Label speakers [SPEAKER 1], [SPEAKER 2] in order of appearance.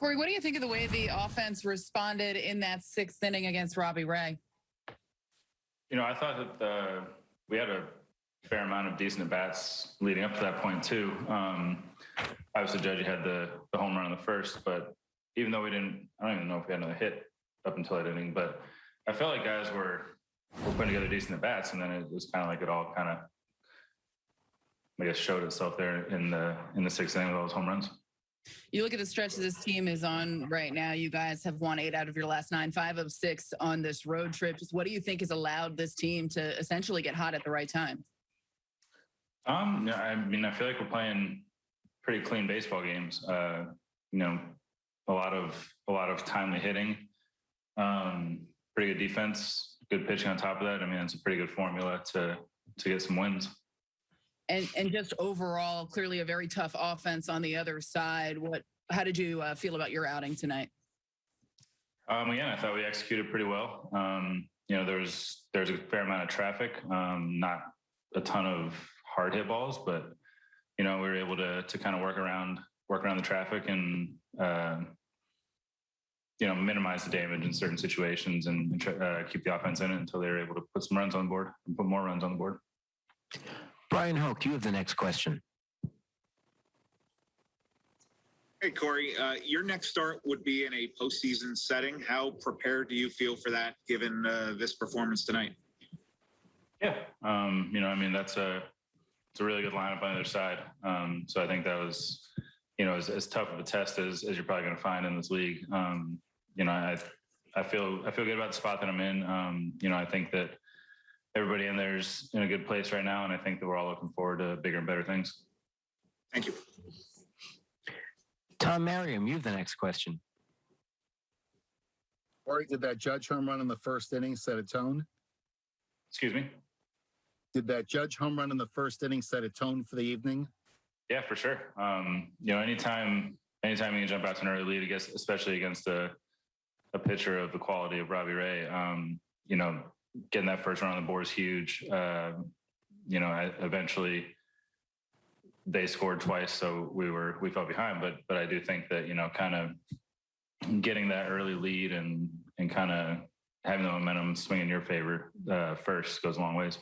[SPEAKER 1] Corey, what do you think of the way the offense responded in that sixth inning against Robbie Ray?
[SPEAKER 2] You know, I thought that we had a fair amount of decent at bats leading up to that point too. Um, obviously, Judge had the the home run on the first, but even though we didn't, I don't even know if we had another hit up until that inning. But I felt like guys were were putting together decent at bats, and then it was kind of like it all kind of, I guess, showed itself there in the in the sixth inning with all those home runs.
[SPEAKER 1] You look at the stretch this team is on right now. You guys have won eight out of your last nine, five of six on this road trip. Just what do you think has allowed this team to essentially get hot at the right time?
[SPEAKER 2] Um, I mean, I feel like we're playing pretty clean baseball games. Uh, you know, a lot of a lot of timely hitting, um, pretty good defense, good pitching on top of that. I mean, it's a pretty good formula to to get some wins.
[SPEAKER 1] And and just overall, clearly a very tough offense on the other side. What? How did you uh, feel about your outing tonight?
[SPEAKER 2] Um, again, I thought we executed pretty well. Um, you know, there's there's a fair amount of traffic, um, not a ton of hard hit balls, but you know, we were able to to kind of work around work around the traffic and uh, you know minimize the damage in certain situations and, and uh, keep the offense in it until they were able to put some runs on board and put more runs on the board.
[SPEAKER 3] Bryan Hoch, you have the next question.
[SPEAKER 4] Hey, Corey, uh, your next start would be in a postseason setting. How prepared do you feel for that given uh, this performance tonight?
[SPEAKER 2] Yeah, um, you know, I mean, that's a it's a really good lineup on the other side. Um, so I think that was, you know, as, as tough of a test as, as you're probably going to find in this league. Um, you know, I I feel I feel good about the spot that I'm in. Um, you know, I think that everybody in there's in a good place right now, and I think that we're all looking forward to bigger and better things.
[SPEAKER 4] Thank you.
[SPEAKER 3] Tom Merriam, you have the next question.
[SPEAKER 5] Corey, did that Judge home run in the first inning set a tone?
[SPEAKER 2] Excuse me.
[SPEAKER 5] Did that Judge home run in the first inning set a tone for the evening?
[SPEAKER 2] Yeah, for sure. Um, you know, anytime anytime you can jump out to an early lead, I guess, especially against a a pitcher of the quality of Robbie Ray, um, you know, getting that first run on the board is huge. Uh, you know, I, eventually they scored twice, so we were we fell behind. But but I do think that you know, kind of getting that early lead and and kind of having the momentum swing in your favor uh, first goes a long ways.